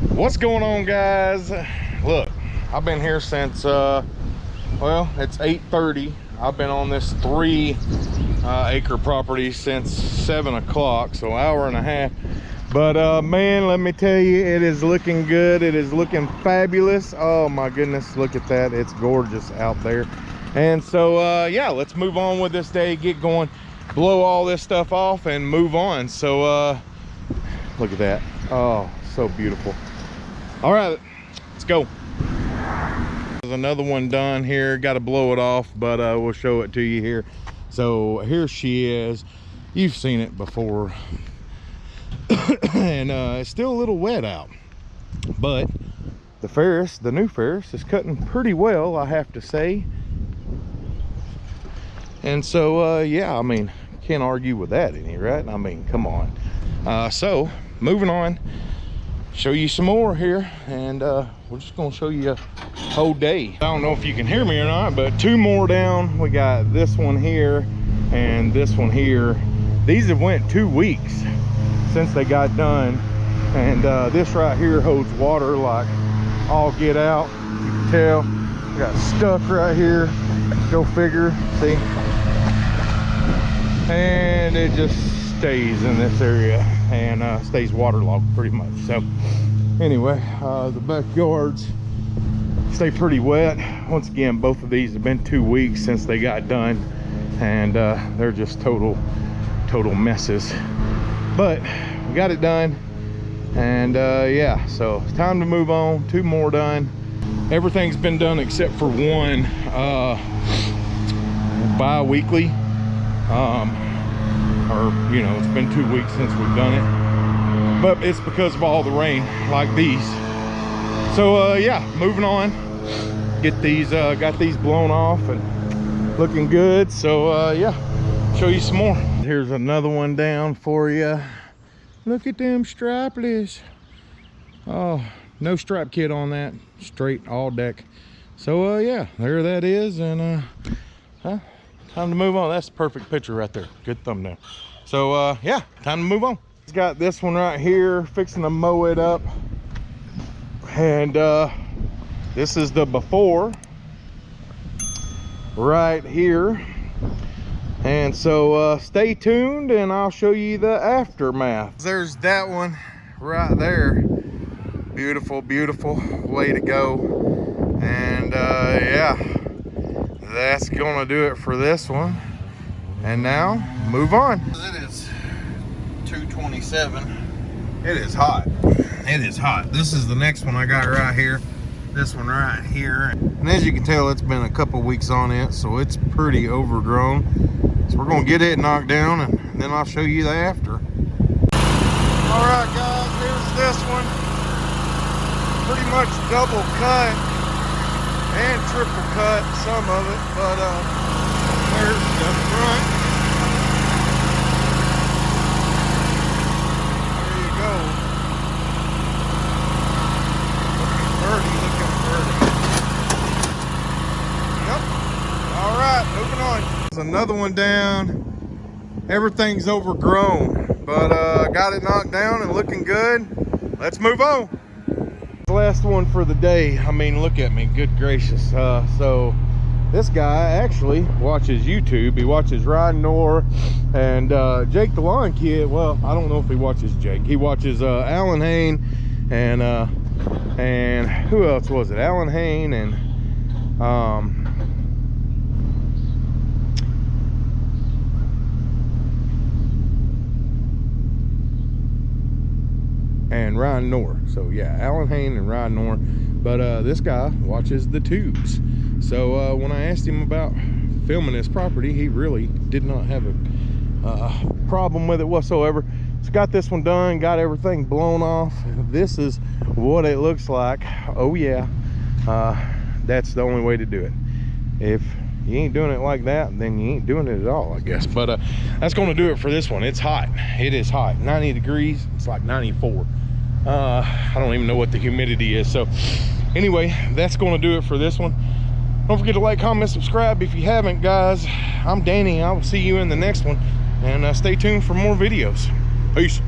what's going on guys? Look i've been here since uh well it's 8:30. i've been on this three uh, acre property since seven o'clock so hour and a half. But uh man let me tell you it is looking good. It is looking fabulous. Oh my goodness look at that. It's gorgeous out there. And so uh yeah let's move on with this day get going blow all this stuff off and move on. So uh look at that oh so beautiful. All right let's go. There's another one done here. Got to blow it off but uh we'll show it to you here. So here she is. You've seen it before. And uh it's still a little wet out but the ferris the new ferris is cutting pretty well i have to say. And so uh yeah i mean can't argue with that any right? I mean come on uh so moving on. Show you some more here and uh we're just gonna show you a whole day. I don't know if you can hear me or not but two more down. We got this one here and this one here. These have went two weeks since they got done and uh this right here holds water like all get out. You can tell. Got stuck right here. Go figure. See? And it just stays in this area and uh, stays waterlogged pretty much. So anyway uh, the backyards stay pretty wet. Once again both of these have been two weeks since they got done and uh, they're just total total messes. But we got it done and uh, yeah so it's time to move on. Two more done. Everything's been done except for one uh bi-weekly. Um or you know it's been two weeks since we've done it. But it's because of all the rain like these. So uh yeah moving on. Get these uh got these blown off and looking good. So uh yeah show you some more. Here's another one down for you look at them strapless. Oh no strap kit on that. Straight all deck. So uh yeah there that is and uh huh, time to move on. That's the perfect picture right there. Good thumbnail. So uh yeah time to move on. It's got this one right here fixing to mow it up. And uh this is the before. Right here. And so uh stay tuned and i'll show you the aftermath. There's that one right there. Beautiful beautiful way to go. And uh yeah that's gonna do it for this one. And now move on. It is 227 it is hot. It is hot. This is the next one i got right here. This one right here. And as you can tell it's been a couple weeks on it so it's pretty overgrown. So we're gonna get it knocked down and then i'll show you the after. All right guys here's this one. Pretty much double cut and triple cut some of it but uh there's the front. There you go. Looking looking yep. All right moving on. Another one down. Everything's overgrown but uh got it knocked down and looking good. Let's move on last one for the day. I mean look at me. Good gracious. Uh so this guy actually watches youtube. He watches ryan Knorr and uh jake the lawn kid. Well i don't know if he watches jake. He watches uh alan Hain and uh and who else was it? Alan Hain and um and Ryan Knorr. So yeah, Alan Hain and Ryan Knorr. But uh, this guy watches the tubes. So uh, when I asked him about filming this property, he really did not have a uh, problem with it whatsoever. It's got this one done, got everything blown off. This is what it looks like. Oh yeah, uh, that's the only way to do it. If you ain't doing it like that then you ain't doing it at all i guess. But uh that's going to do it for this one. It's hot. It is hot. 90 degrees it's like 94 uh i don't even know what the humidity is. So anyway that's going to do it for this one. Don't forget to like comment subscribe if you haven't guys. I'm danny. I will see you in the next one. And uh, stay tuned for more videos. Peace